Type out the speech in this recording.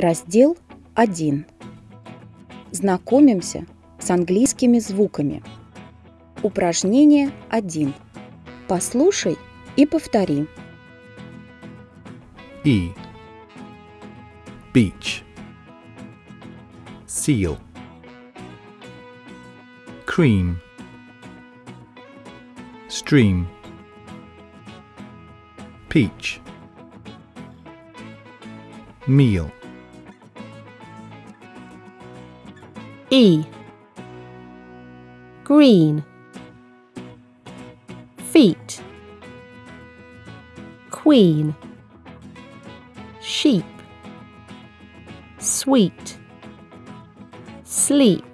Раздел 1. Знакомимся с английскими звуками. Упражнение 1. Послушай и повтори. E. Beach. Seal. Cream. Stream. Peach. Meal. E. Green. Feet. Queen. Sheep. Sweet. Sleep.